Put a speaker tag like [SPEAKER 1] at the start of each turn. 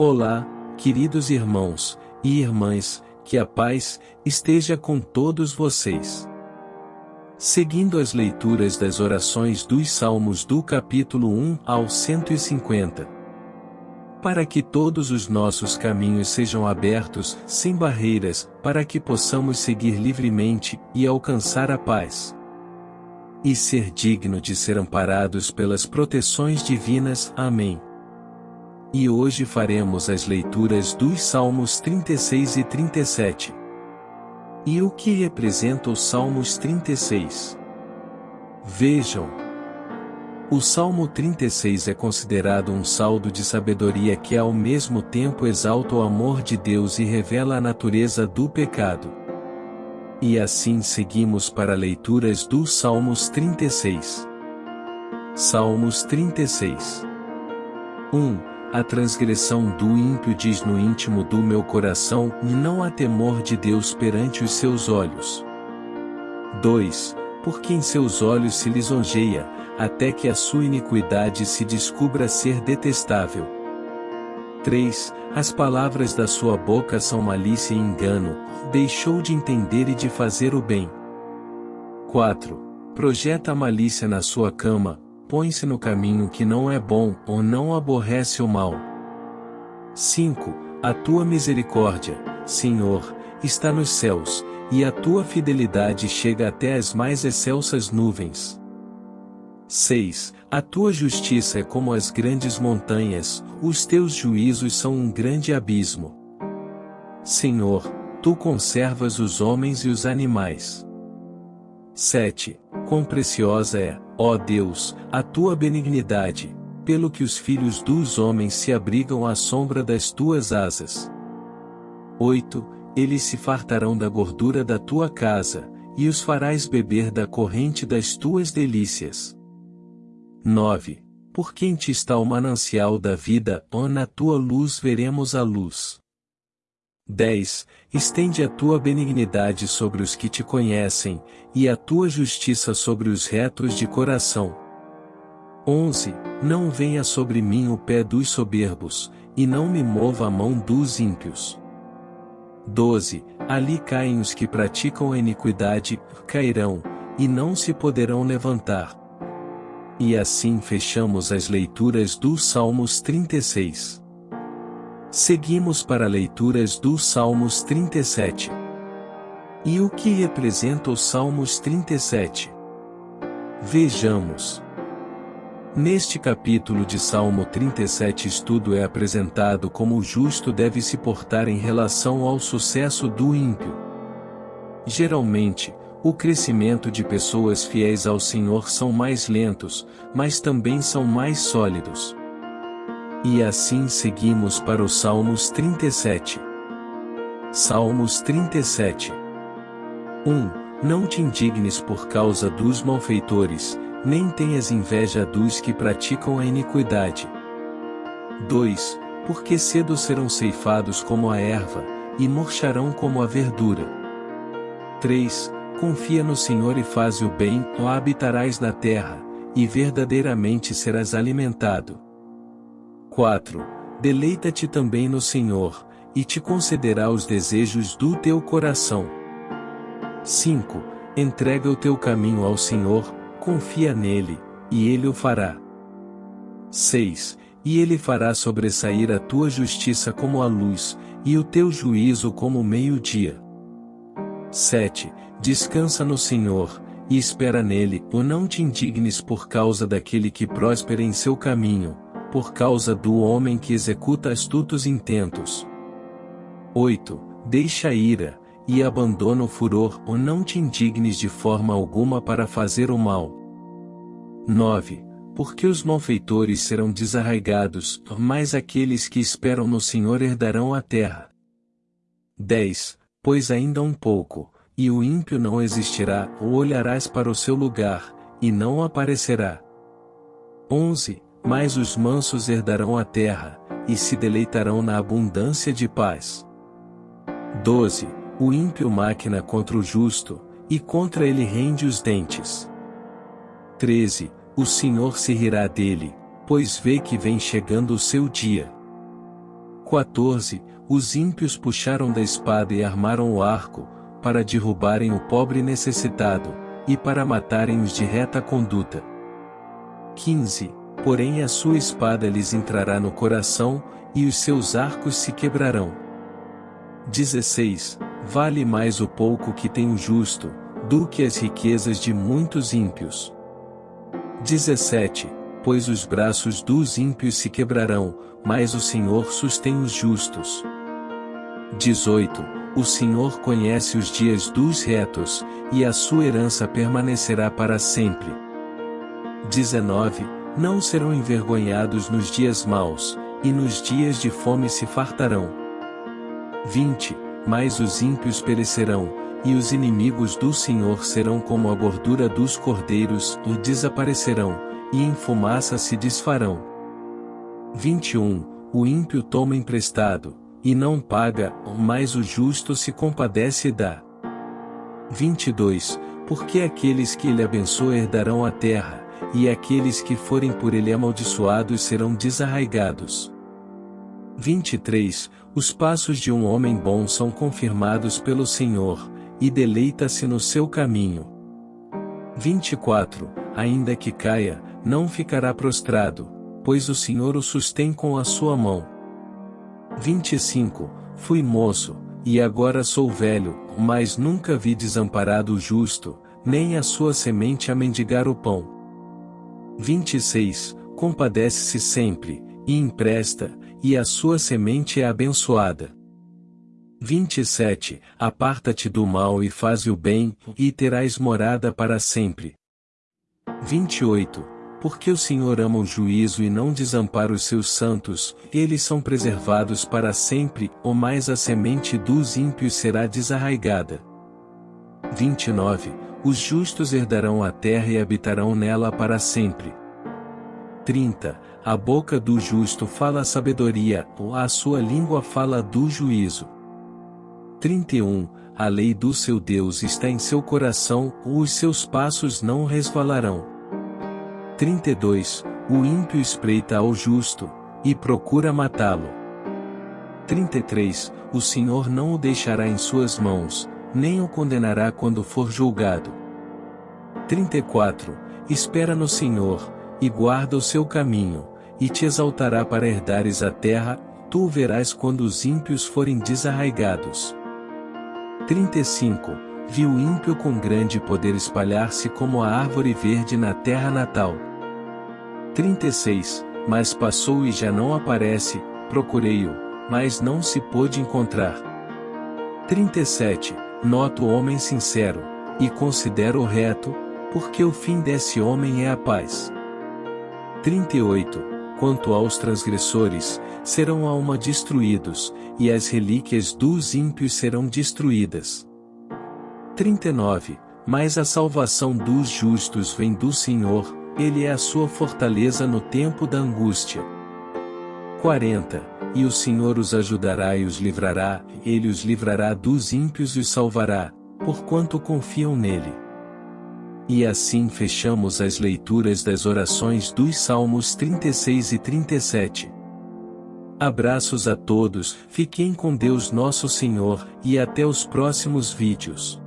[SPEAKER 1] Olá, queridos irmãos e irmãs, que a paz esteja com todos vocês. Seguindo as leituras das orações dos Salmos do capítulo 1 ao 150. Para que todos os nossos caminhos sejam abertos, sem barreiras, para que possamos seguir livremente e alcançar a paz. E ser digno de ser amparados pelas proteções divinas. Amém. E hoje faremos as leituras dos Salmos 36 e 37. E o que representa os Salmos 36? Vejam. O Salmo 36 é considerado um saldo de sabedoria que ao mesmo tempo exalta o amor de Deus e revela a natureza do pecado. E assim seguimos para leituras dos Salmos 36. Salmos 36 1. A transgressão do ímpio diz no íntimo do meu coração, e não há temor de Deus perante os seus olhos. 2. Porque em seus olhos se lisonjeia, até que a sua iniquidade se descubra ser detestável. 3. As palavras da sua boca são malícia e engano, deixou de entender e de fazer o bem. 4. Projeta a malícia na sua cama, põe-se no caminho que não é bom, ou não aborrece o mal. 5. A tua misericórdia, Senhor, está nos céus, e a tua fidelidade chega até as mais excelsas nuvens. 6. A tua justiça é como as grandes montanhas, os teus juízos são um grande abismo. Senhor, tu conservas os homens e os animais. 7. Quão preciosa é, Ó Deus, a tua benignidade, pelo que os filhos dos homens se abrigam à sombra das tuas asas. 8. Eles se fartarão da gordura da tua casa, e os farás beber da corrente das tuas delícias. 9. Por quem te está o manancial da vida, ó na tua luz veremos a luz. 10. Estende a tua benignidade sobre os que te conhecem, e a tua justiça sobre os retos de coração. 11. Não venha sobre mim o pé dos soberbos, e não me mova a mão dos ímpios. 12. Ali caem os que praticam a iniquidade, cairão, e não se poderão levantar. E assim fechamos as leituras dos Salmos 36. Seguimos para leituras dos Salmos 37. E o que representa os Salmos 37? Vejamos. Neste capítulo de Salmo 37 estudo é apresentado como o justo deve se portar em relação ao sucesso do ímpio. Geralmente, o crescimento de pessoas fiéis ao Senhor são mais lentos, mas também são mais sólidos. E assim seguimos para os Salmos 37. Salmos 37 1. Não te indignes por causa dos malfeitores, nem tenhas inveja dos que praticam a iniquidade. 2. Porque cedo serão ceifados como a erva, e murcharão como a verdura. 3. Confia no Senhor e faz o bem, ou habitarás na terra, e verdadeiramente serás alimentado. 4. Deleita-te também no Senhor, e te concederá os desejos do teu coração. 5. Entrega o teu caminho ao Senhor, confia nele, e ele o fará. 6. E ele fará sobressair a tua justiça como a luz, e o teu juízo como o meio-dia. 7. Descansa no Senhor, e espera nele, ou não te indignes por causa daquele que próspera em seu caminho, por causa do homem que executa astutos intentos. 8. Deixa a ira, e abandona o furor, ou não te indignes de forma alguma para fazer o mal. 9. Porque os malfeitores serão desarraigados, mas aqueles que esperam no Senhor herdarão a terra. 10. Pois ainda um pouco, e o ímpio não existirá, ou olharás para o seu lugar, e não aparecerá. 11 mas os mansos herdarão a terra, e se deleitarão na abundância de paz. 12. O ímpio máquina contra o justo, e contra ele rende os dentes. 13. O Senhor se rirá dele, pois vê que vem chegando o seu dia. 14. Os ímpios puxaram da espada e armaram o arco, para derrubarem o pobre necessitado, e para matarem os de reta conduta. 15. Porém a sua espada lhes entrará no coração, e os seus arcos se quebrarão. 16. Vale mais o pouco que tem o justo, do que as riquezas de muitos ímpios. 17. Pois os braços dos ímpios se quebrarão, mas o Senhor sustém os justos. 18. O Senhor conhece os dias dos retos, e a sua herança permanecerá para sempre. 19. Não serão envergonhados nos dias maus, e nos dias de fome se fartarão. 20. Mas os ímpios perecerão, e os inimigos do Senhor serão como a gordura dos cordeiros, e desaparecerão, e em fumaça se desfarão. 21. O ímpio toma emprestado, e não paga, mas o justo se compadece e dá. 22. Porque aqueles que ele abençoa herdarão a terra, e aqueles que forem por ele amaldiçoados serão desarraigados. 23. Os passos de um homem bom são confirmados pelo Senhor, e deleita-se no seu caminho. 24. Ainda que caia, não ficará prostrado, pois o Senhor o sustém com a sua mão. 25. Fui moço, e agora sou velho, mas nunca vi desamparado o justo, nem a sua semente a mendigar o pão. 26. Compadece-se sempre, e empresta, e a sua semente é abençoada. 27. Aparta-te do mal e faze o bem, e terás morada para sempre. 28. Porque o Senhor ama o juízo e não desampara os seus santos, eles são preservados para sempre, ou mais a semente dos ímpios será desarraigada. 29. Os justos herdarão a terra e habitarão nela para sempre. 30. A boca do justo fala sabedoria, ou a sua língua fala do juízo. 31. A lei do seu Deus está em seu coração, os seus passos não resvalarão. 32. O ímpio espreita ao justo, e procura matá-lo. 33. O Senhor não o deixará em suas mãos, nem o condenará quando for julgado. 34. Espera no Senhor, e guarda o seu caminho, e te exaltará para herdares a terra, tu o verás quando os ímpios forem desarraigados. 35. Viu o ímpio com grande poder espalhar-se como a árvore verde na terra natal. 36. Mas passou e já não aparece, procurei-o, mas não se pôde encontrar. 37. Noto o homem sincero, e considero o reto, porque o fim desse homem é a paz. 38. Quanto aos transgressores, serão alma destruídos, e as relíquias dos ímpios serão destruídas. 39. Mas a salvação dos justos vem do Senhor, Ele é a sua fortaleza no tempo da angústia. 40. E o Senhor os ajudará e os livrará, Ele os livrará dos ímpios e os salvará, porquanto confiam nele. E assim fechamos as leituras das orações dos Salmos 36 e 37. Abraços a todos, fiquem com Deus Nosso Senhor, e até os próximos vídeos.